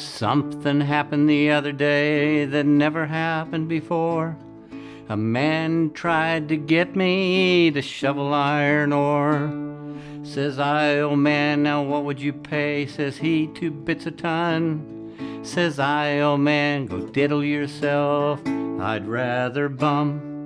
Something happened the other day that never happened before. A man tried to get me to shovel iron ore. Says I, oh man, now what would you pay? Says he, two bits a ton. Says I, oh man, go diddle yourself. I'd rather bum.